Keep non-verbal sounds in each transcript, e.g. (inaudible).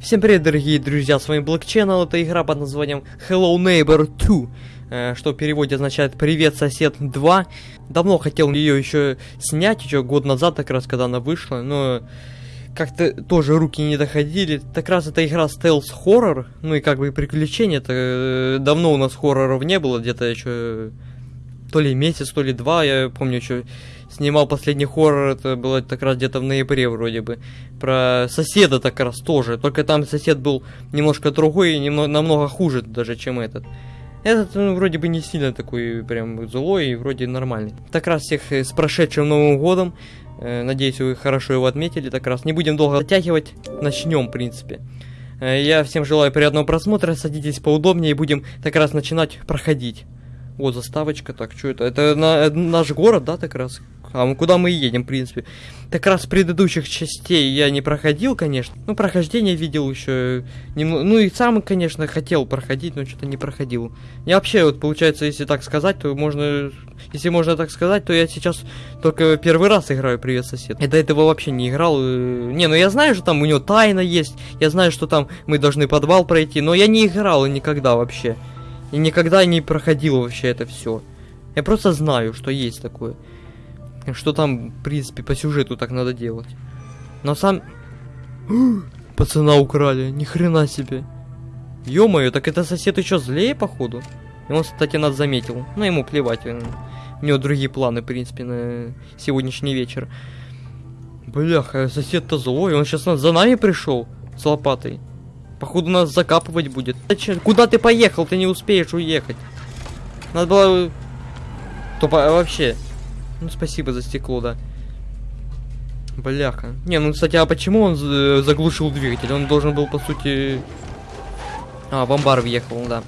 Всем привет, дорогие друзья, с вами Black Channel, это игра под названием Hello Neighbor 2, э, что в переводе означает Привет, сосед 2. Давно хотел ее еще снять, еще год назад, как раз, когда она вышла, но как-то тоже руки не доходили. Так раз эта игра стелс хоррор, ну и как бы приключения, это э, давно у нас хорроров не было, где-то еще то ли месяц, то ли два, я помню еще снимал последний хоррор, это было как раз где-то в ноябре вроде бы. Про соседа так раз тоже, только там сосед был немножко другой и немного, намного хуже даже, чем этот. Этот ну, вроде бы не сильно такой прям злой и вроде нормальный. Так раз всех э, с прошедшим Новым Годом. Э, надеюсь, вы хорошо его отметили. Так раз не будем долго затягивать. Начнем, в принципе. Э, я всем желаю приятного просмотра. Садитесь поудобнее и будем так раз начинать проходить. Вот заставочка, так, что это? Это на, наш город, да, так раз? А куда мы едем, в принципе? Так раз предыдущих частей я не проходил, конечно. Ну, прохождение видел еще. Немного, ну и сам, конечно, хотел проходить, но что-то не проходил. Я вообще, вот, получается, если так сказать, то можно... Если можно так сказать, то я сейчас только первый раз играю «Привет, сосед». Я до этого вообще не играл. Не, ну я знаю, что там у него тайна есть. Я знаю, что там мы должны подвал пройти, но я не играл никогда вообще. И никогда не проходил вообще это все. Я просто знаю, что есть такое. Что там, в принципе, по сюжету так надо делать. Но сам... (gasps) Пацана украли, ни хрена себе. Ё-моё, так это сосед еще злее, походу. И он, кстати, нас заметил. Но ему плевать. У него другие планы, в принципе, на сегодняшний вечер. Бляха, сосед-то злой. Он сейчас за нами пришел с лопатой. Походу нас закапывать будет. Куда ты поехал? Ты не успеешь уехать. Надо было... Тупо вообще. Ну, спасибо за стекло, да. Бляха. Не, ну, кстати, а почему он заглушил двигатель? Он должен был, по сути... А, в амбар въехал, да.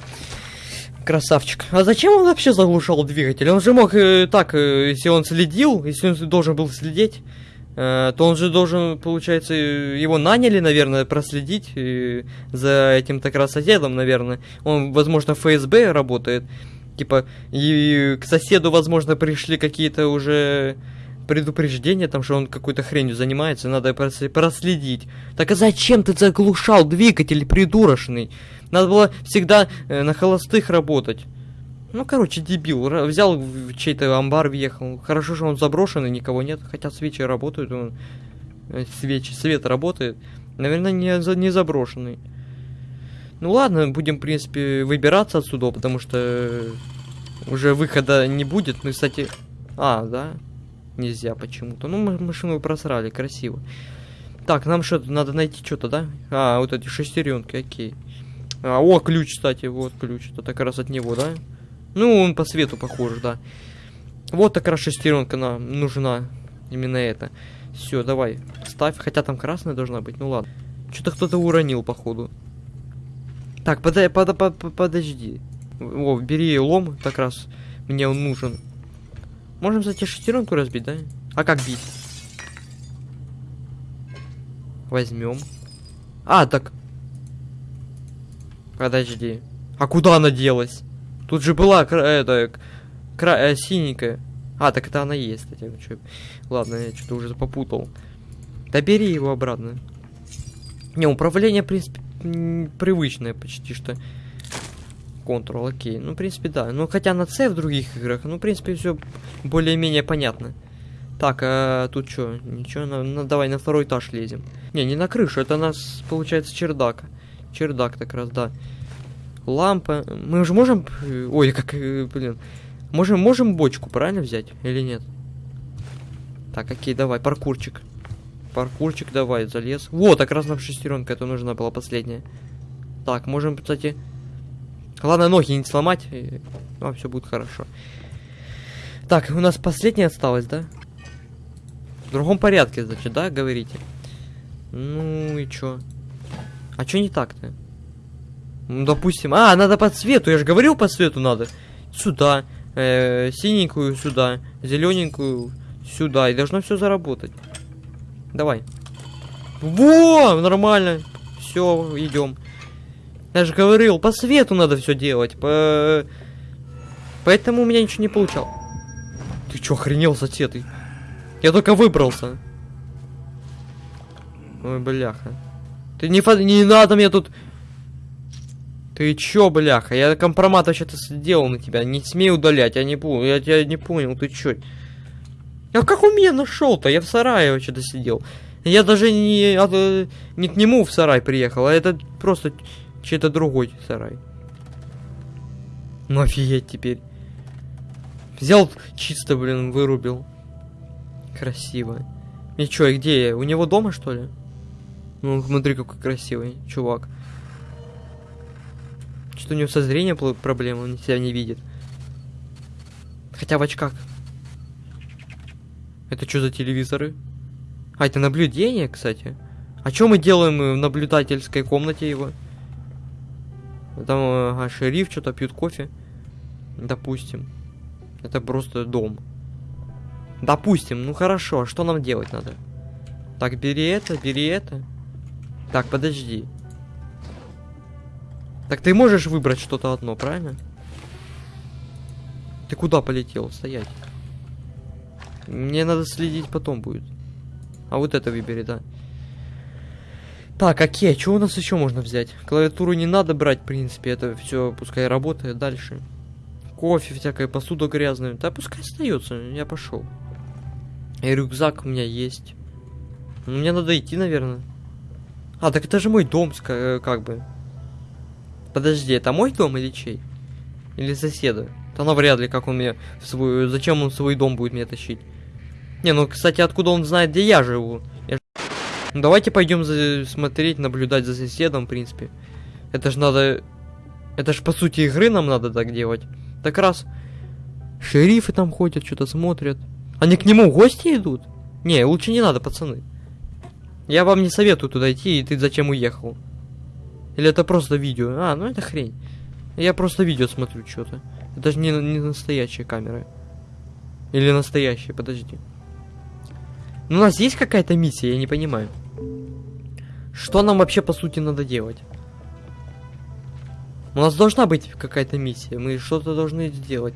Красавчик. А зачем он вообще заглушал двигатель? Он же мог э, так, э, если он следил, если он должен был следить, Э, то он же должен, получается, его наняли, наверное, проследить э, за этим так раз соседом, наверное. Он, возможно, ФСБ работает. Типа, и к соседу, возможно, пришли какие-то уже предупреждения, там, что он какой-то хренью занимается, надо проследить. Так а зачем ты заглушал двигатель придурочный? Надо было всегда э, на холостых работать. Ну, короче, дебил. Взял чей-то амбар, въехал. Хорошо, что он заброшенный, никого нет. Хотя свечи работают, он... Э, свечи, свет работает. Наверное, не, не заброшенный. Ну ладно, будем, в принципе, выбираться отсюда, потому что уже выхода не будет. Ну, кстати... А, да? Нельзя почему-то. Ну, мы машину просрали, красиво. Так, нам что-то надо найти что-то, да? А, вот эти шестеренки, окей. А, о, ключ, кстати, вот ключ. Это как раз от него, да? Ну, он по свету похож, да. Вот такая шестеренка нам нужна. Именно это. Все, давай, ставь. Хотя там красная должна быть. Ну ладно. Что-то кто-то уронил, походу. Так, под, под, под, подожди. О, бери лом, как раз мне он нужен. Можем, кстати, шестеренку разбить, да? А как бить? Возьмем. А, так. Подожди. А куда она делась? Тут же была это кра э, синенькая. А, так это она есть, кстати. Что... Ладно, я что-то уже попутал. Да его обратно. Не, управление, в принципе, привычное почти что. Контрол, окей. Ну, в принципе, да. Ну, хотя на C в других играх, ну, в принципе, все более-менее понятно. Так, а тут что? Ничего, на, на, давай на второй этаж лезем. Не, не на крышу, это у нас, получается, чердак. Чердак так раз, да лампа. Мы уже можем... Ой, как, э, блин. Можем, можем бочку, правильно взять? Или нет? Так, окей, давай, паркурчик. Паркурчик, давай, залез. Вот, как раз нам шестеренка, это нужна была последняя. Так, можем, кстати... Ладно, ноги не сломать. И... А, все будет хорошо. Так, у нас последняя осталась, да? В другом порядке, значит, да, говорите? Ну и чё? А чё не так-то? Ну, допустим... А, надо по цвету, я же говорил, по цвету надо. Сюда. Э, синенькую сюда. Зелененькую сюда. И должно все заработать. Давай. Во! Нормально. Все, идем. Я же говорил, по свету надо все делать. По... Поэтому у меня ничего не получал. Ты чё, охренел, сосед? Я только выбрался. Ой, бляха. Ты не, фо... не надо мне тут... Ты чё, бляха? Я компромат вообще-то сделал на тебя. Не смей удалять, я не понял. Я тебя не понял, ты чё? Я как у меня нашел-то? Я в сарае вообще-то сидел. Я даже не, э, не к нему в сарай приехал, а это просто чей-то другой сарай. Ну офигеть теперь. Взял чисто, блин, вырубил. Красиво. И чё, и где я? У него дома, что ли? Ну, смотри, какой красивый чувак. Что у него со зрением проблемы, он себя не видит. Хотя в очках. Это что за телевизоры? А, это наблюдение, кстати. А что мы делаем в наблюдательской комнате его? Там ага, шериф что-то пьют кофе. Допустим. Это просто дом. Допустим, ну хорошо, а что нам делать надо? Так, бери это, бери это. Так, подожди. Так ты можешь выбрать что-то одно, правильно? Ты куда полетел? Стоять. Мне надо следить потом будет. А вот это выбери, да. Так, окей, а что у нас еще можно взять? Клавиатуру не надо брать, в принципе, это все пускай работает дальше. Кофе, всякая посуда грязная. Да пускай остается, я пошел. И рюкзак у меня есть. Ну, мне надо идти, наверное. А, так это же мой дом, э, как бы. Подожди, это мой дом или чей? Или соседа? Да навряд ли, как он мне свой... Зачем он свой дом будет мне тащить? Не, ну, кстати, откуда он знает, где я живу? Я... Ну, давайте пойдем за... смотреть, наблюдать за соседом, в принципе. Это же надо... Это же, по сути, игры нам надо так делать. Так раз... Шерифы там ходят, что-то смотрят. Они к нему в гости идут? Не, лучше не надо, пацаны. Я вам не советую туда идти, и ты зачем уехал? Или это просто видео? А, ну это хрень. Я просто видео смотрю что-то. Это же не, не настоящая камера. Или настоящая, подожди. Ну, у нас есть какая-то миссия, я не понимаю. Что нам вообще, по сути, надо делать? У нас должна быть какая-то миссия. Мы что-то должны сделать.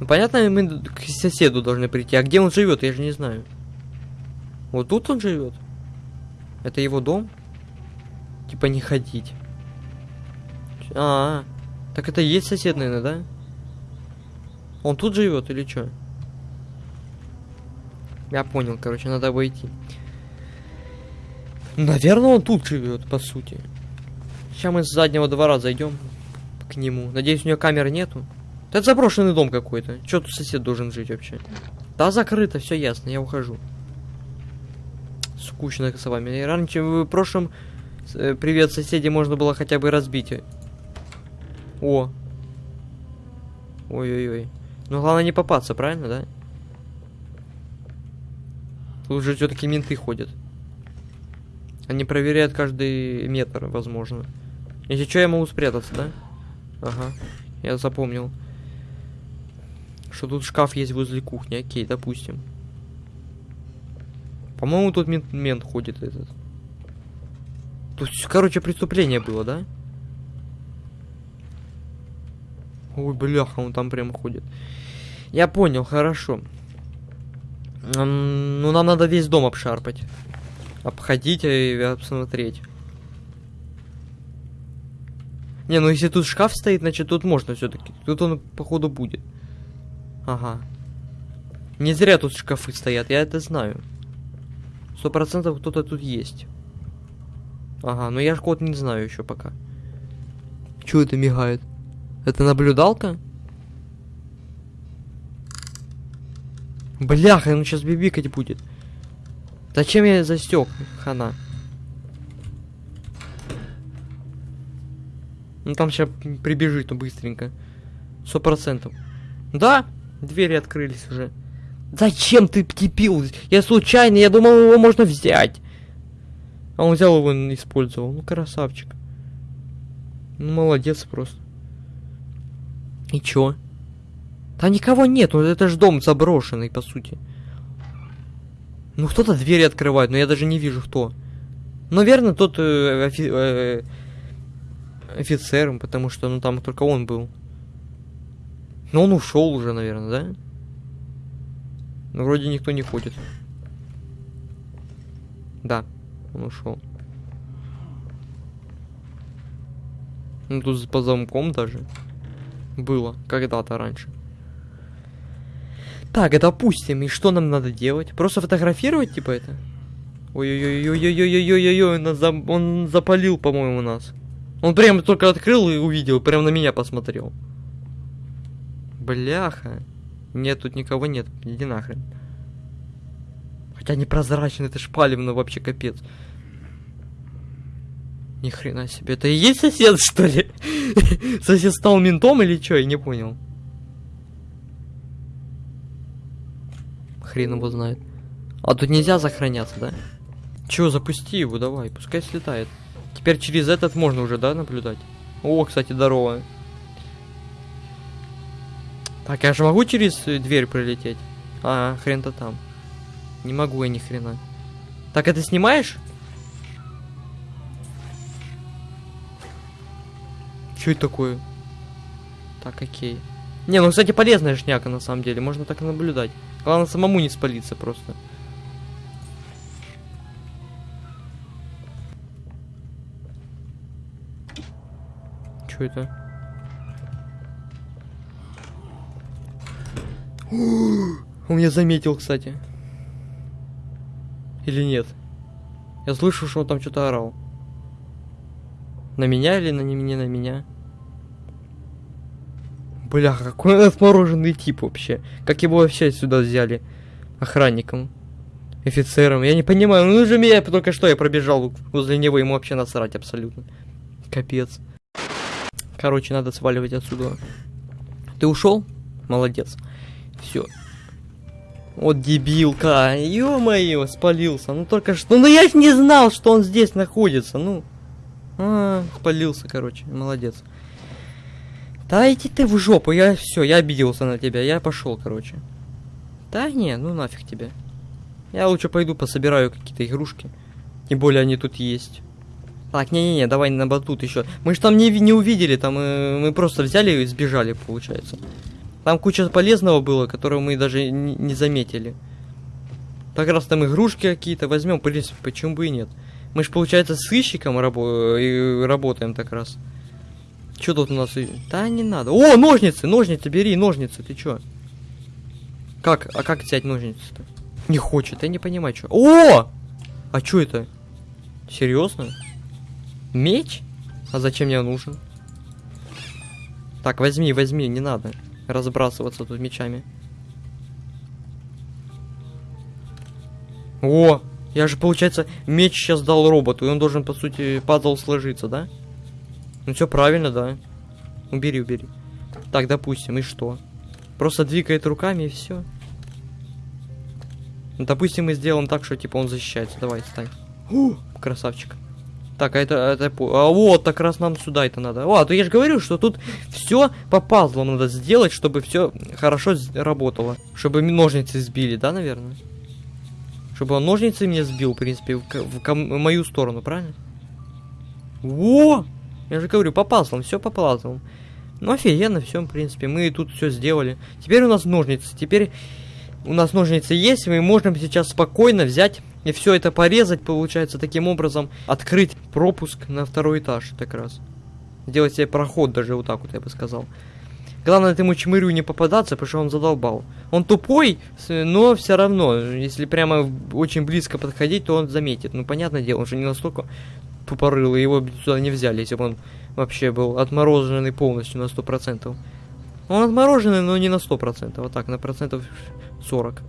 Ну, понятно, мы к соседу должны прийти. А где он живет, я же не знаю. Вот тут он живет. Это его дом? Типа не ходить. А, -а, а, так это и есть сосед, наверное, да? Он тут живет или что? Я понял, короче, надо войти. Наверное, он тут живет, по сути. Сейчас мы с заднего двора зайдем к нему. Надеюсь, у него камер нету. Это заброшенный дом какой-то. Че тут сосед должен жить вообще? Да, закрыто, все ясно, я ухожу. Скучно с вами. Раньше в прошлом привет соседи можно было хотя бы разбить. О. Ой-ой-ой. Ну главное не попасться, правильно, да? Тут же все-таки менты ходят. Они проверяют каждый метр, возможно. Если что, я могу спрятаться, да? Ага, я запомнил. Что тут шкаф есть возле кухни. Окей, допустим. По-моему, тут мент, мент ходит этот. Тут, короче, преступление было, да? Ой, бляха, он там прямо ходит. Я понял, хорошо. Ну, нам надо весь дом обшарпать. Обходить и обсмотреть. Не, ну если тут шкаф стоит, значит тут можно все-таки. Тут он, походу, будет. Ага. Не зря тут шкафы стоят, я это знаю. Сто процентов кто-то тут есть. Ага, но я ж код не знаю еще пока. Чего это мигает? Это наблюдалка? Бляха, он сейчас бибикать будет. Зачем я застек, хана? Ну там сейчас прибежит, ну быстренько. Сто процентов. Да, двери открылись уже. Зачем ты кипил? Я случайно, я думал, его можно взять. А он взял его и использовал. Ну, красавчик. Ну, молодец просто. И чё? Да никого нет, ну это же дом заброшенный, по сути. Ну кто-то двери открывает, но я даже не вижу кто. Наверное, тот э, офи э, офицером, потому что ну там только он был. Но он ушел уже, наверное, да? Ну вроде никто не ходит. Да, он ушел. Ну, тут по замком даже. Было. Когда-то раньше. Так, допустим, и что нам надо делать? Просто фотографировать, типа, это? Ой-ой-ой-ой-ой-ой-ой-ой, он, за... он запалил, по-моему, нас. Он прямо только открыл и увидел, прям на меня посмотрел. Бляха. Нет, тут никого нет. Иди нахрен. Хотя непрозрачно, это ж палевно вообще капец. Ни хрена себе, это и есть сосед, (laughs) что ли? Сосед стал ментом или что? Я не понял. Хрен его знает. А тут нельзя сохраняться, да? Чё, запусти его, давай, пускай слетает. Теперь через этот можно уже, да, наблюдать? О, кстати, здорово. Так, я же могу через дверь пролететь? А, хрен-то там. Не могу я ни хрена. Так, это снимаешь? Что это такое? Так, окей. Не, ну, кстати, полезная шняка, на самом деле. Можно так наблюдать. Главное, самому не спалиться просто. Что это? (gasps) Он меня заметил, кстати. Или нет? Я слышу, что он там что-то орал. На меня или на не, не на меня? Бля, какой он отмороженный тип вообще. Как его вообще сюда взяли? Охранником. Офицером. Я не понимаю, ну же меня только что я пробежал возле него, ему вообще насрать абсолютно. Капец. Короче, надо сваливать отсюда. Ты ушел? Молодец. Все. Вот дебилка. Ё-моё, спалился. Ну только что. Ну я ж не знал, что он здесь находится. Ну. А, спалился, короче. Молодец. Да иди ты в жопу, я все, я обиделся на тебя, я пошел, короче. Да не, ну нафиг тебе. Я лучше пойду пособираю какие-то игрушки. Тем более они тут есть. Так, не-не-не, давай на батут еще. Мы же там не, не увидели, там э, мы просто взяли и сбежали, получается. Там куча полезного было, которого мы даже не, заметили. Так раз там игрушки какие-то возьмем, в принципе, почему бы и нет. Мы же, получается, с сыщиком и работаем так раз. Что тут у нас? Да не надо. О, ножницы, ножницы, бери ножницы, ты чё? Как? А как взять ножницы-то? Не хочет, я не понимаю, что. О! А что это? Серьезно? Меч? А зачем мне нужен? Так, возьми, возьми, не надо разбрасываться тут мечами. О, я же, получается, меч сейчас дал роботу, и он должен, по сути, пазл сложиться, да? Ну все правильно, да. Убери, убери. Так, допустим, и что? Просто двигает руками и все. Допустим, мы сделаем так, что типа он защищается. Давай, стань. У, красавчик. Так, а это, это, а вот, так раз нам сюда это надо. О, а то я же говорю, что тут все по пазлам надо сделать, чтобы все хорошо работало. Чтобы ножницы сбили, да, наверное? Чтобы он ножницы мне сбил, в принципе, в, в, в мою сторону, правильно? Во! Я же говорю, по пазлам, все по пазлам. Ну, офигенно, все, в принципе, мы тут все сделали. Теперь у нас ножницы, теперь у нас ножницы есть, мы можем сейчас спокойно взять и все это порезать, получается, таким образом открыть пропуск на второй этаж, так раз. Сделать себе проход даже вот так вот, я бы сказал. Главное этому чмырю не попадаться, потому что он задолбал. Он тупой, но все равно, если прямо очень близко подходить, то он заметит. Ну, понятное дело, он же не настолько тупорылый, его сюда не взяли, если бы он вообще был отмороженный полностью на 100%. Он отмороженный, но не на 100%, вот так, на процентов 40.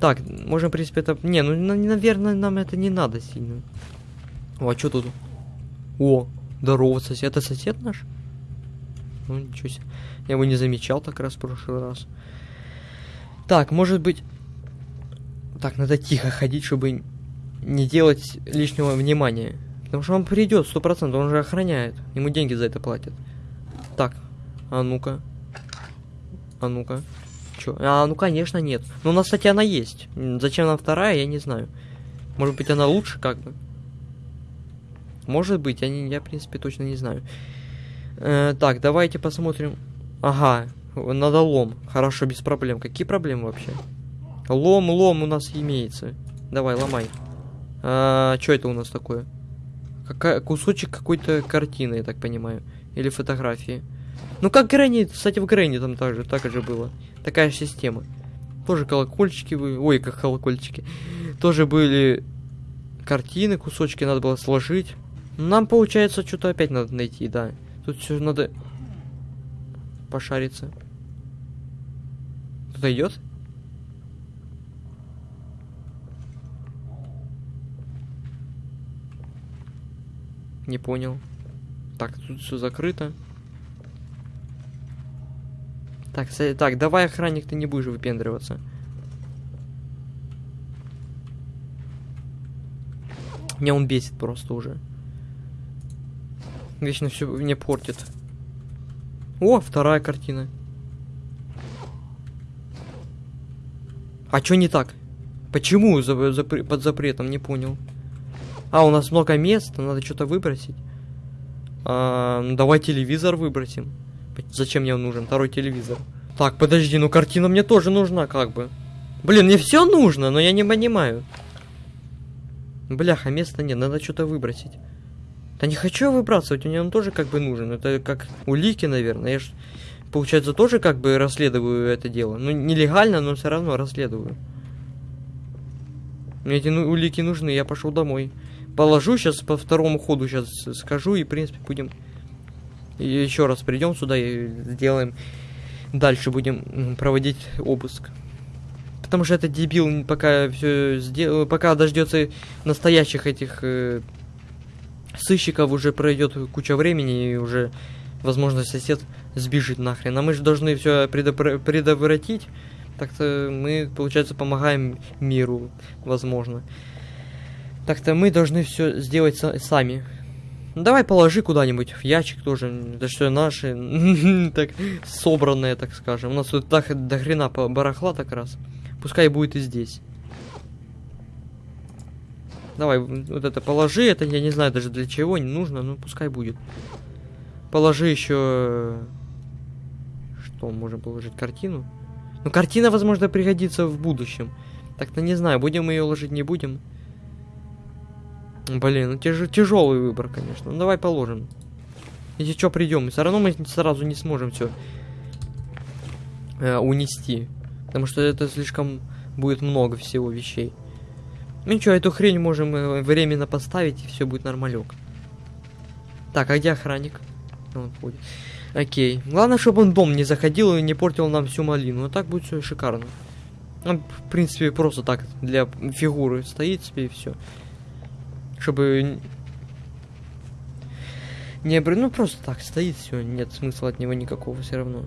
Так, можем, в принципе, это... Не, ну, наверное, нам это не надо сильно. О, а что тут? О, здорово, сосед. Это сосед наш? Ну, ничего себе. Я его не замечал так раз в прошлый раз. Так, может быть... Так, надо тихо ходить, чтобы не делать лишнего внимания. Потому что он придет, сто процентов, он же охраняет. Ему деньги за это платят. Так, а ну-ка. А ну-ка. Чё? А, ну конечно нет. Но у нас, кстати, она есть. Зачем нам вторая, я не знаю. Может быть, она лучше как бы. Может быть, я, не, я в принципе, точно не знаю. Э, так, давайте посмотрим. Ага, надо лом. Хорошо, без проблем. Какие проблемы вообще? Лом, лом у нас имеется. Давай, ломай. А, что это у нас такое? Какая, кусочек какой-то картины, я так понимаю. Или фотографии. Ну как Грэнни, кстати, в Грэнни там также, так же было. Такая же система. Тоже колокольчики были. Ой, как колокольчики. Тоже были картины, кусочки надо было сложить. Нам, получается, что-то опять надо найти, да. Тут все надо пошариться. Кто-то идет? Не понял. Так, тут все закрыто. Так, так, давай, охранник, ты не будешь выпендриваться. Меня он бесит просто уже. Вечно все мне портит. О, вторая картина. А что не так? Почему за, за, под запретом? Не понял. А, у нас много места, надо что-то выбросить. А, давай телевизор выбросим. Зачем мне нужен? Второй телевизор. Так, подожди, ну картина мне тоже нужна, как бы. Блин, мне все нужно, но я не понимаю. Бляха, места нет, надо что-то выбросить. Да не хочу выбрасывать, мне он тоже как бы нужен. Это как улики, наверное. Я ж, получается, тоже как бы расследую это дело. Ну, нелегально, но все равно расследую. Мне эти ну, улики нужны, я пошел домой. Положу сейчас по второму ходу, сейчас скажу, и, в принципе, будем... Еще раз придем сюда и сделаем... Дальше будем проводить обыск. Потому что этот дебил пока все сделал, пока дождется настоящих этих э, сыщиков уже пройдет куча времени и уже, возможно, сосед сбежит нахрен. А мы же должны все предотвратить. Так-то мы, получается, помогаем миру, возможно. Так-то мы должны все сделать сами. Ну, давай положи куда-нибудь в ящик тоже. Это что наши, (laughs) так, собранные, так скажем. У нас тут так до хрена барахла так раз. Пускай будет и здесь. Давай, вот это положи, это я не знаю даже для чего, не нужно, но пускай будет. Положи еще... Что, можем положить картину? Ну, картина, возможно, пригодится в будущем. Так-то не знаю, будем ее ложить, не будем. Блин, ну тяж тяжелый выбор, конечно. Ну, давай положим. Если что, придем. Все равно мы сразу не сможем все э, унести. Потому что это слишком будет много всего вещей. Ну ничего, эту хрень можем э, временно поставить, и все будет нормалек. Так, а где охранник? Он ходит. Окей. Главное, чтобы он дом не заходил и не портил нам всю малину. Вот так будет все шикарно. Он, в принципе, просто так для фигуры стоит себе и все. Чтобы... Не, ну просто так стоит, все, нет смысла от него никакого все равно.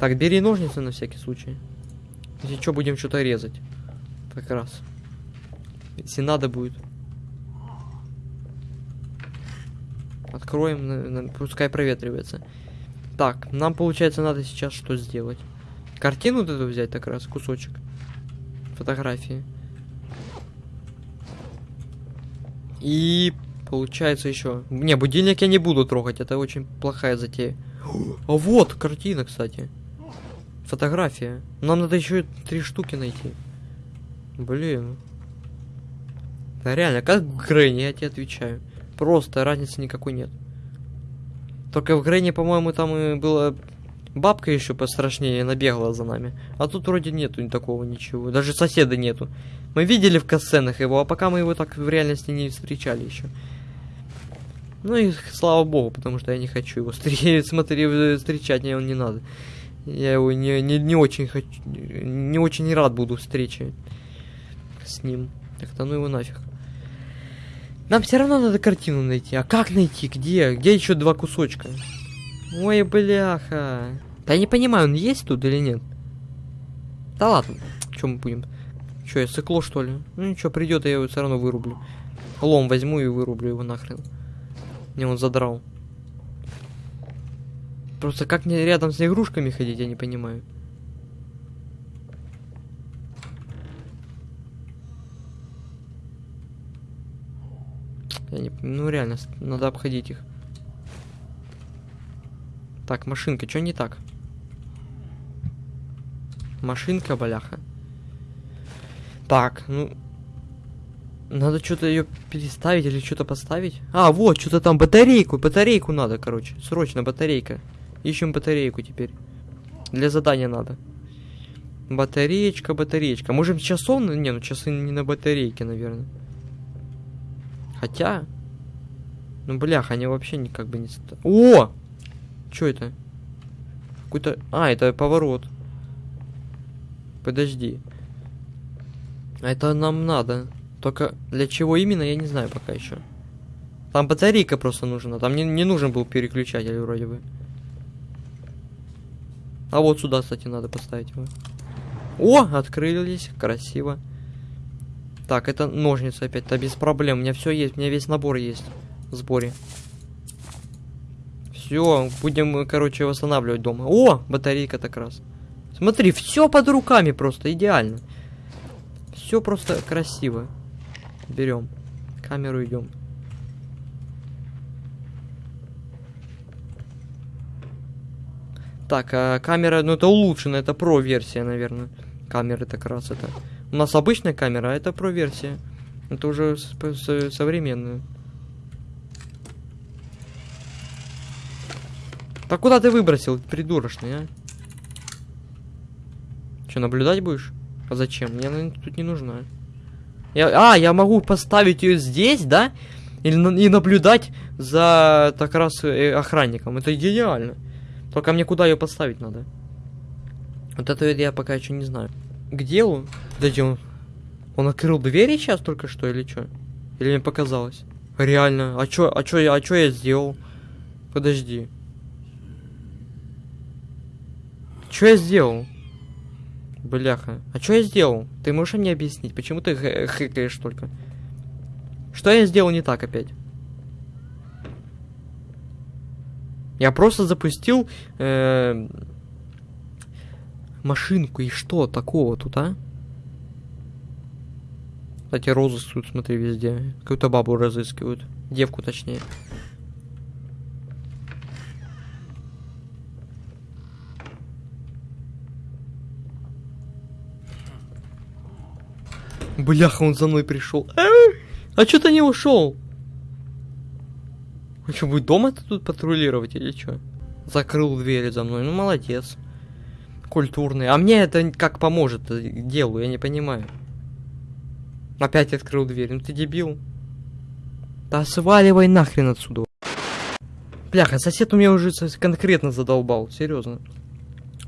Так, бери ножницы на всякий случай. Если что, будем что-то резать. Как раз. Если надо будет. Откроем, пускай проветривается. Так, нам, получается, надо сейчас что сделать? Картину вот эту взять, так раз, кусочек. Фотографии. И получается еще. Не, будильник я не буду трогать, это очень плохая затея. А вот картина, кстати. Фотография. Нам надо еще три штуки найти. Блин. Да реально, как Грэнни, я тебе отвечаю. Просто разницы никакой нет. Только в Грэнни, по-моему, там и была бабка еще пострашнее набегала за нами. А тут вроде нету такого ничего. Даже соседа нету. Мы видели в касценах его, а пока мы его так в реальности не встречали еще. Ну и слава богу, потому что я не хочу его (laughs) смотри, встречать, мне он не надо. Я его не, не, не очень хочу, не очень рад буду встрече с ним. Так-то ну его нафиг. Нам все равно надо картину найти. А как найти? Где? Где еще два кусочка? Ой, бляха. Да я не понимаю, он есть тут или нет? Да ладно. Чем мы будем? Че, я сыкло, что ли? Ну ничего, придет, я его все равно вырублю. Лом возьму и вырублю его нахрен. Мне он задрал. Просто как мне рядом с игрушками ходить, я не понимаю. Я не... Ну реально, надо обходить их. Так, машинка, что не так? Машинка, баляха. Так, ну... Надо что-то ее переставить или что-то поставить. А, вот, что-то там батарейку. Батарейку надо, короче. Срочно батарейка. Ищем батарейку теперь. Для задания надо. Батареечка, батареечка. Можем часов? Не, ну часы не на батарейке, наверное. Хотя... Ну, блях, они вообще никак бы не... О! Что это? Какой-то... А, это поворот. Подожди. Это нам надо. Только для чего именно, я не знаю пока еще. Там батарейка просто нужна. Там не, не нужен был переключатель вроде бы. А вот сюда, кстати, надо поставить его. О, открылись. Красиво. Так, это ножницы опять. Да без проблем. У меня все есть. У меня весь набор есть в сборе. Все, будем, короче, восстанавливать дома. О, батарейка так раз. Смотри, все под руками просто, идеально. Все просто красиво. Берем. Камеру идем. Так, а камера, ну это улучшенная, это про версия, наверное. Камеры так раз это. У нас обычная камера, а это про версия. Это уже современная. Так куда ты выбросил, придурочный, а? Что, наблюдать будешь? А зачем? Мне она тут не нужна. Я, а, я могу поставить ее здесь, да? Или, и наблюдать за так раз э, охранником. Это идеально. Только мне куда ее поставить надо? Вот это я пока еще не знаю. Где он? Подожди, он... Он открыл двери сейчас только что или что? Или мне показалось? Реально. А чё, а чё, а чё я сделал? Подожди. Что я сделал? Бляха. А что я сделал? Ты можешь мне объяснить, почему ты хэкаешь только? Что я сделал не так опять? Я просто запустил э, машинку, и что такого тут, а? Кстати, розыск тут, смотри, везде. Какую-то бабу разыскивают. Девку, точнее. Бляха, он за мной пришел. А что ты не ушел? Он что, будет дома -то тут патрулировать или что? Закрыл двери за мной. Ну, молодец. Культурный. А мне это как поможет делу, я не понимаю. Опять открыл дверь. Ну ты дебил. Да сваливай нахрен отсюда. Бляха, сосед у меня уже конкретно задолбал. Серьезно.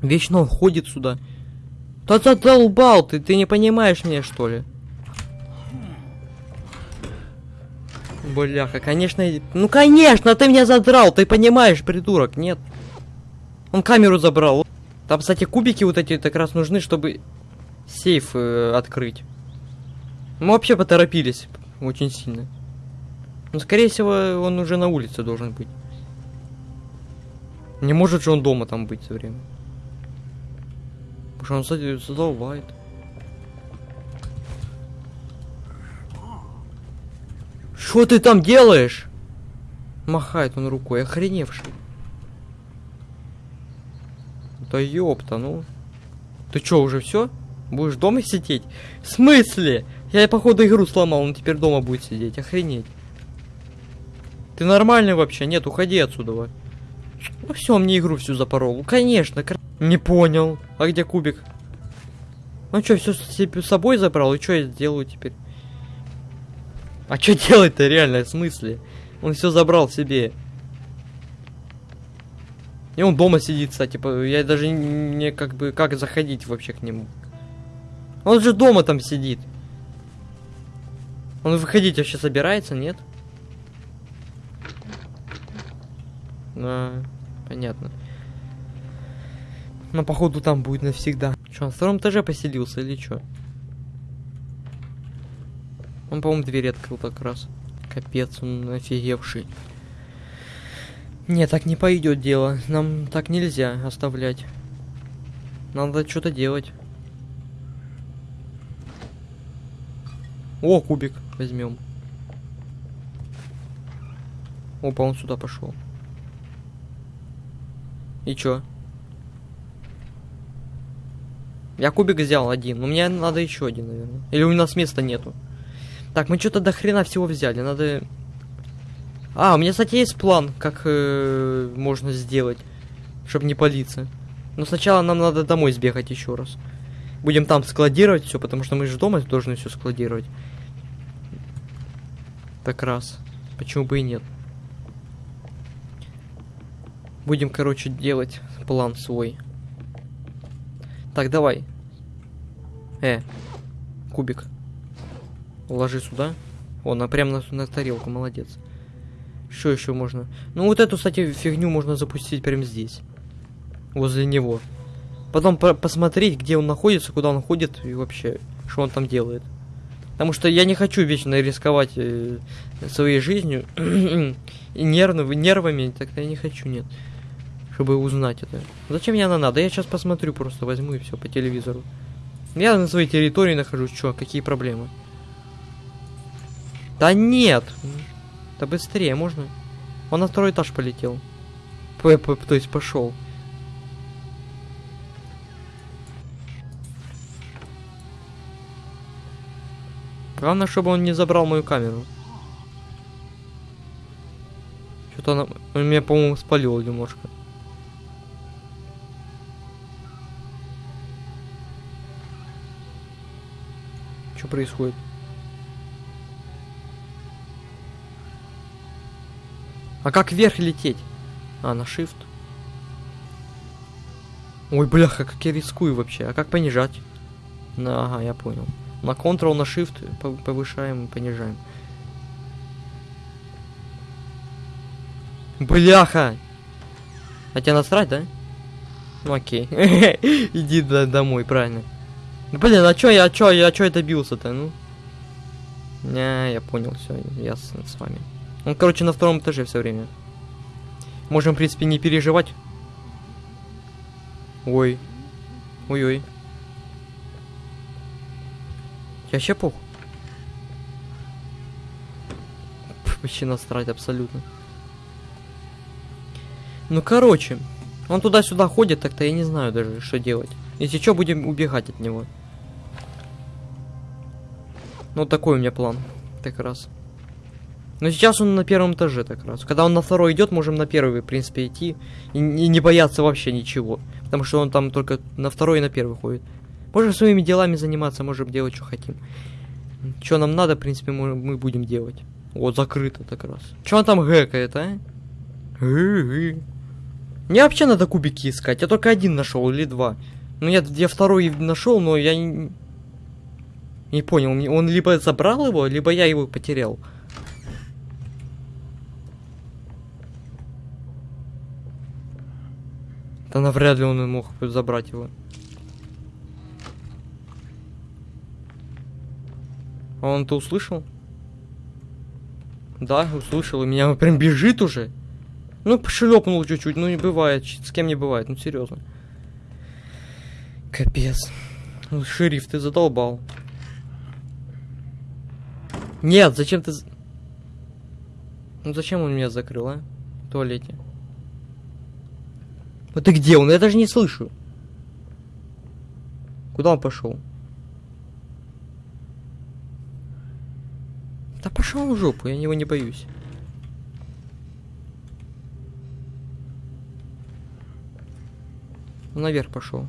Вечно он ходит сюда. Да задолбал ты, ты не понимаешь меня, что ли? Бляха, конечно... Ну, конечно, ты меня задрал, ты понимаешь, придурок, нет? Он камеру забрал. Там, кстати, кубики вот эти как раз нужны, чтобы сейф э, открыть. Мы вообще поторопились очень сильно. Ну, скорее всего, он уже на улице должен быть. Не может же он дома там быть все время. Потому что он задолбает. Что ты там делаешь? Махает он рукой, охреневший. Да ёпта, ну. Ты чё, уже все? Будешь дома сидеть? В смысле? Я, походу, игру сломал, он теперь дома будет сидеть. Охренеть. Ты нормальный вообще? Нет, уходи отсюда. Ну все, мне игру всю запорол. Конечно. Кр... Не понял. А где кубик? Ну что, все с собой забрал? И что я сделаю теперь? А что делать-то реально, в смысле? Он все забрал себе. И он дома сидит, кстати. Я даже не как бы... Как заходить вообще к нему? Он же дома там сидит. Он выходить вообще собирается, нет? А, понятно. Но походу там будет навсегда. Что, на втором этаже поселился или что? Он, по-моему, дверь открыл как раз. Капец, он офигевший. Не, так не пойдет дело. Нам так нельзя оставлять. Надо что-то делать. О, кубик возьмем. Опа, он сюда пошел. И чё? Я кубик взял один, но мне надо еще один, наверное. Или у нас места нету. Так, мы что-то до хрена всего взяли, надо... А, у меня, кстати, есть план, как э, можно сделать, чтобы не палиться. Но сначала нам надо домой сбегать еще раз. Будем там складировать все, потому что мы же дома должны все складировать. Так раз. Почему бы и нет? Будем, короче, делать план свой. Так, давай. Э, кубик. Ложи сюда. О, на прям на, на тарелку, молодец. Что еще можно? Ну вот эту, кстати, фигню можно запустить прямо здесь. Возле него. Потом по посмотреть, где он находится, куда он ходит и вообще, что он там делает. Потому что я не хочу вечно рисковать э, своей жизнью (clears throat) и нервно, нервами, так я не хочу, нет. Чтобы узнать это. Зачем мне она надо? Я сейчас посмотрю, просто возьму и все по телевизору. Я на своей территории нахожусь, что, какие проблемы? Да нет! Да быстрее, можно? Он на второй этаж полетел. П -п то есть пошел. Главное, чтобы он не забрал мою камеру. Что-то она... Он меня, по-моему, спалил немножко. Что происходит? А как вверх лететь? А, на shift. Ой, бляха, как я рискую вообще. А как понижать? На, ага, я понял. На Ctrl, на Shift повышаем и понижаем. Бляха! А тебя насрать, да? Ну окей. (laughs) Иди домой, правильно. Блин, а чё я, а чё, я, а чё я добился-то, ну? Не, я понял, все, ясно с вами. Он, короче, на втором этаже все время. Можем, в принципе, не переживать. Ой. Ой-ой. Я вообще пух. Вообще насрать абсолютно. Ну, короче. Он туда-сюда ходит, так-то я не знаю даже, что делать. Если что, будем убегать от него. Ну, такой у меня план. Так раз. Но сейчас он на первом этаже так раз. Когда он на второй идет, можем на первый, в принципе, идти. И, и не бояться вообще ничего. Потому что он там только на второй и на первый ходит. Можем своими делами заниматься, можем делать, что хотим. Что нам надо, в принципе, мы, мы будем делать. Вот, закрыто так раз. Что он там гэкает, а? Мне вообще надо кубики искать. Я только один нашел или два. Ну, я, я второй нашел, но я не... Не понял, он либо забрал его, либо я его потерял. Да навряд ли он мог забрать его. А он-то услышал? Да, услышал, и меня прям бежит уже. Ну, пошлепнул чуть-чуть, ну не бывает, с кем не бывает, ну серьезно. Капец. Ну, шериф, ты задолбал. Нет, зачем ты... Ну зачем он меня закрыл, а? В туалете. Вот ты где он? Я даже не слышу. Куда он пошел? Да пошел в жопу, я его не боюсь. Он наверх пошел.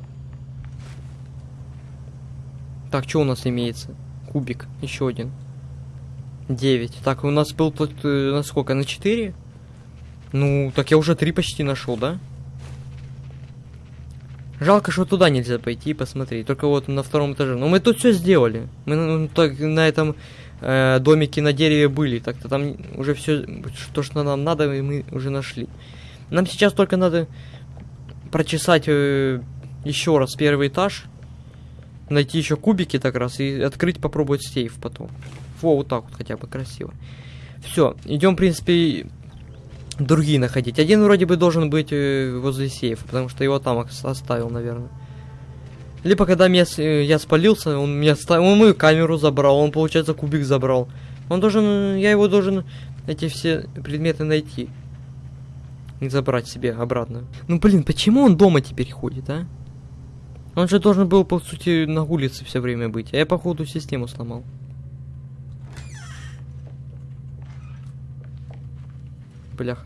Так, что у нас имеется? Кубик, еще один. 9. Так, у нас был тут э, на сколько? На 4? Ну, так я уже 3 почти нашел, да? Жалко, что туда нельзя пойти и посмотреть. Только вот на втором этаже. Но мы тут все сделали. Мы ну, так, на этом э, домики на дереве были. Так-то там уже все, то, что нам надо, мы уже нашли. Нам сейчас только надо прочесать э, еще раз первый этаж. Найти еще кубики так раз и открыть, попробовать сейф потом. Во, вот так вот хотя бы красиво. Все, идем, в принципе, другие находить. Один вроде бы должен быть э, возле сейфа, потому что его там оставил, наверное. Либо когда меня, я спалился, он меня ставил, он мою камеру забрал, он, получается, кубик забрал. Он должен, я его должен эти все предметы найти. И забрать себе обратно. Ну, блин, почему он дома теперь ходит, а? Он же должен был, по сути, на улице все время быть. А я, походу, систему сломал. Блях.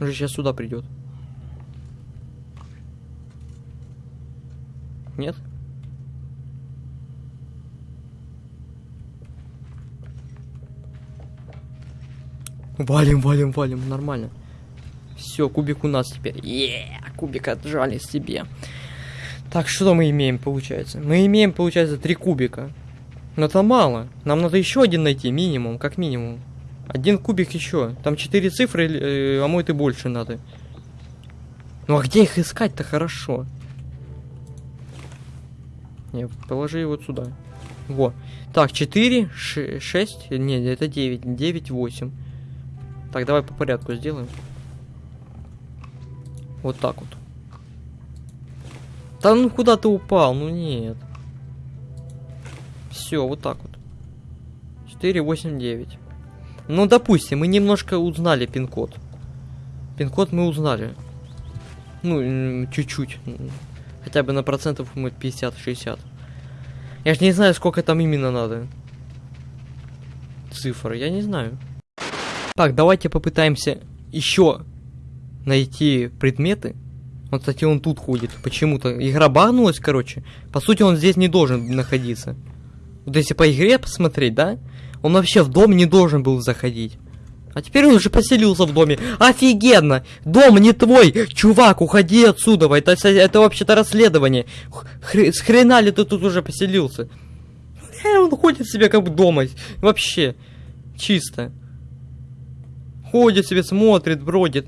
Он же сейчас сюда придет. Нет? Валим, валим, валим, нормально. Все, кубик у нас теперь. Е, кубик отжали себе. Так, что мы имеем, получается? Мы имеем, получается, три кубика. Но это мало. Нам надо еще один найти, минимум, как минимум. Один кубик еще. Там четыре цифры, э, а мой ты больше надо. Ну а где их искать-то хорошо? Не, положи вот сюда. Во. Так, 4, 6, не, это 9, 9, 8. Так, давай по порядку сделаем. Вот так вот. Да ну куда ты упал? Ну нет. Все, вот так вот. 4, 8, 9. Ну, допустим, мы немножко узнали пин-код. Пин-код мы узнали. Ну, чуть-чуть. Хотя бы на процентов мы 50-60. Я же не знаю, сколько там именно надо. Цифр, я не знаю. Так, давайте попытаемся еще найти предметы. Вот, кстати, он тут ходит. Почему-то. Игра багнулась, короче. По сути, он здесь не должен находиться. Вот если по игре посмотреть, да? Он вообще в дом не должен был заходить. А теперь он уже поселился в доме. Офигенно! Дом не твой! Чувак, уходи отсюда! Это, это вообще-то расследование. Хр с хрена ли ты тут уже поселился? Э, он ходит себе как бы дома. Вообще. Чисто. Ходит себе, смотрит, бродит.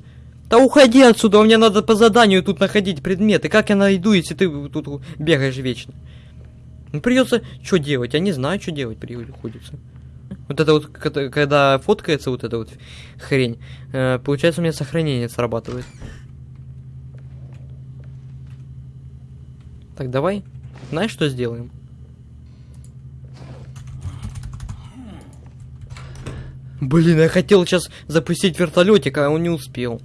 Да уходи отсюда, мне надо по заданию тут находить предметы. Как я найду, если ты тут бегаешь вечно? Ну придется что делать? Я не знаю, что делать приходится. Вот это вот, когда фоткается вот эта вот хрень, э, получается у меня сохранение срабатывает. Так, давай. Знаешь, что сделаем? Блин, я хотел сейчас запустить вертолетик, а он не успел.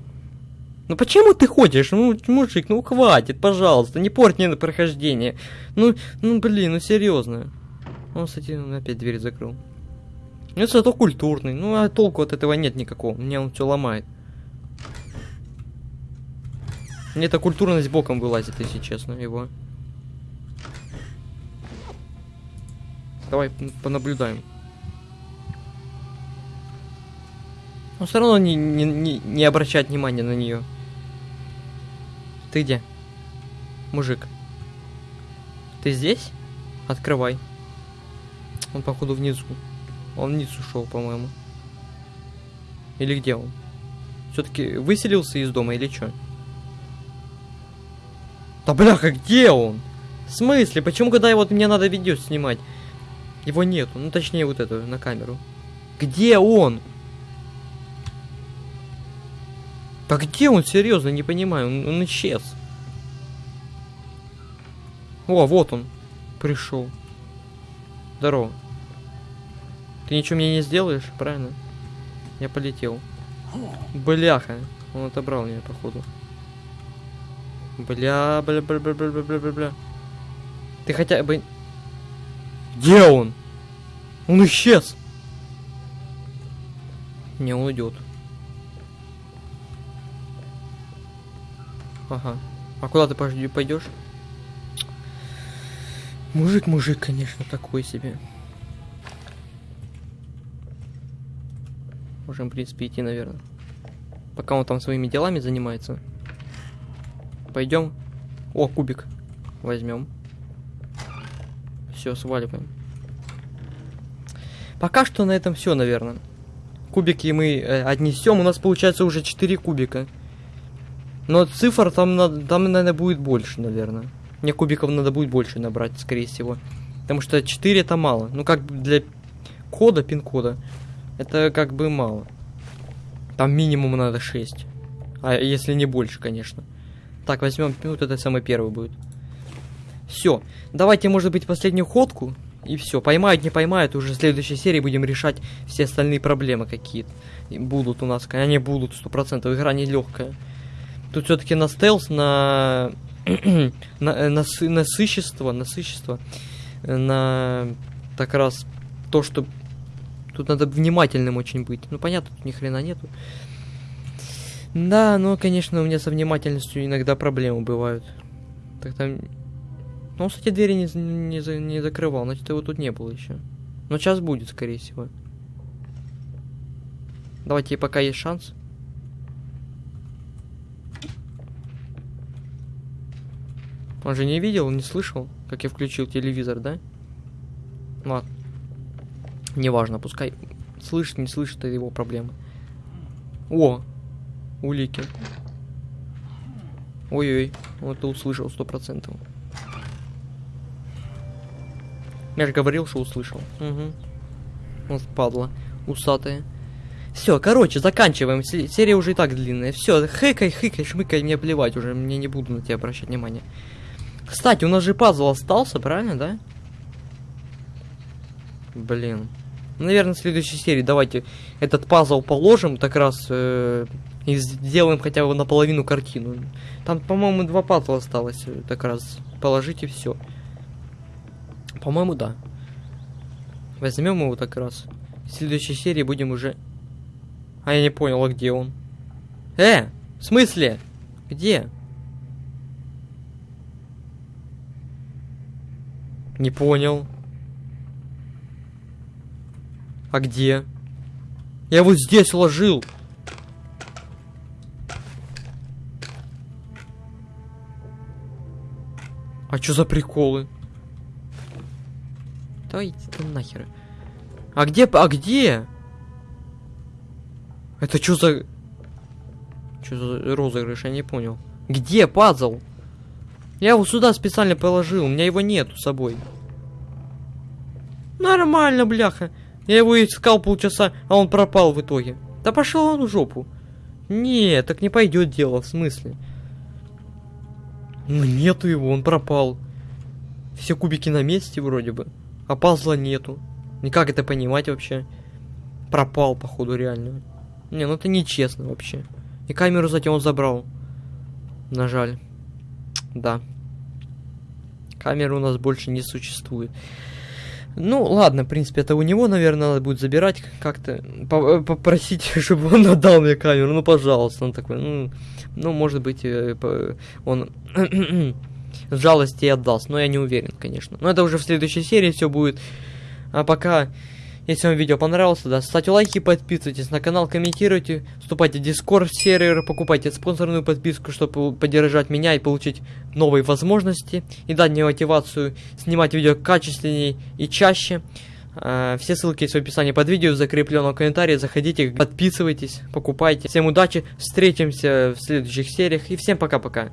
Ну почему ты ходишь? Ну, мужик, ну хватит, пожалуйста, не порть мне на прохождение. Ну, ну блин, ну серьезно. Он, кстати, опять дверь закрыл. Ну, зато культурный. Ну, а толку от этого нет никакого. Мне он все ломает. Мне эта культурность боком вылазит, если честно, его. Давай понаблюдаем. Но все равно не, не, не, не обращать внимания на нее. Ты где? Мужик. Ты здесь? Открывай. Он, походу, внизу. Он вниз ушел, по-моему. Или где он? Все-таки выселился из дома или что? Да бляха, где он? В смысле? Почему, когда вот мне надо видео снимать? Его нету. Ну, точнее, вот это, на камеру. Где он? Да где он? Серьезно, не понимаю. Он, он исчез. О, вот он. Пришел. Здорово. Ты ничего мне не сделаешь, правильно? Я полетел. Бляха. Он отобрал меня, походу. Бля, бля, бля, бля, бля, бля, бля, бля. Ты хотя бы... Где он? Он исчез. Не, он уйдет. Ага. А куда ты пойдешь? Мужик, мужик, конечно, такой себе. Можем, в принципе, идти, наверное. Пока он там своими делами занимается. Пойдем. О, кубик. Возьмем. Все, сваливаем. Пока что на этом все, наверное. Кубики мы э, отнесем. У нас получается уже 4 кубика. Но цифр там, там, наверное, будет больше, наверное. Мне кубиков надо будет больше набрать, скорее всего. Потому что 4 это мало. Ну, как для кода, пин-кода. Это как бы мало. Там минимум надо 6. А если не больше, конечно. Так, возьмем, ну, вот это самый первый будет. Все. Давайте, может быть, последнюю ходку. И все. Поймают, не поймают. Уже в следующей серии будем решать все остальные проблемы какие-то. Будут у нас. Они будут, сто процентов. Игра не легкая. Тут все-таки на стелс, на... (clears throat) на, на насыщество, насыщество. На... Так раз то, что Тут надо внимательным очень быть. Ну, понятно, тут ни хрена нету. Да, но, конечно, у меня со внимательностью иногда проблемы бывают. Так там... Ну, кстати, двери не, не, не закрывал, значит, его тут не было еще. Но сейчас будет, скорее всего. Давайте, пока есть шанс. Он же не видел, не слышал, как я включил телевизор, да? Ладно. Неважно, пускай слышит, не слышит, это его проблемы. О, улики. Ой-ой, вот ты услышал сто процентов. Я же говорил, что услышал. Угу. Вот падла, усатая. Все, короче, заканчиваем. Се- Серия уже и так длинная. Все, хыкай, хыкай, шмыкай, мне плевать уже. Мне не буду на тебя обращать внимание. Кстати, у нас же пазл остался, правильно, да? Блин. Наверное, в следующей серии давайте этот пазл положим, так раз э, и сделаем хотя бы наполовину картину. Там, по-моему, два пазла осталось, э, так раз положить и все. По-моему, да. Возьмем его так раз. В следующей серии будем уже... А я не понял, а где он? Э, в смысле? Где? Не понял. А где? Я вот здесь ложил. А чё за приколы? Да иди ты нахер. А где, а где? Это что за... Что за розыгрыш, я не понял. Где пазл? Я его сюда специально положил, у меня его нету с собой. Нормально, бляха. Я его искал полчаса, а он пропал в итоге. Да пошел он в жопу. Не, так не пойдет дело, в смысле. Ну нету его, он пропал. Все кубики на месте вроде бы. А пазла нету. Никак это понимать вообще. Пропал, походу, реально. Не, ну это нечестно вообще. И камеру затем он забрал. На жаль. Да. Камеры у нас больше не существует. Ну, ладно, в принципе, это у него, наверное, надо будет забирать как-то. по- Попросить, (laughs) чтобы он отдал мне камеру. Ну, пожалуйста. Он такой, ну, ну может быть, э, он (clears throat) с жалости и отдаст. Но я не уверен, конечно. Но это уже в следующей серии все будет. А пока, если вам видео понравилось, да, ставьте лайки, подписывайтесь на канал, комментируйте, вступайте в Discord сервер, покупайте спонсорную подписку, чтобы поддержать меня и получить новые возможности и дать мне мотивацию снимать видео качественнее и чаще. А, Все ссылки есть в описании под видео, в закрепленном комментарии. Заходите, подписывайтесь, покупайте. Всем удачи, встретимся в следующих сериях и всем пока-пока.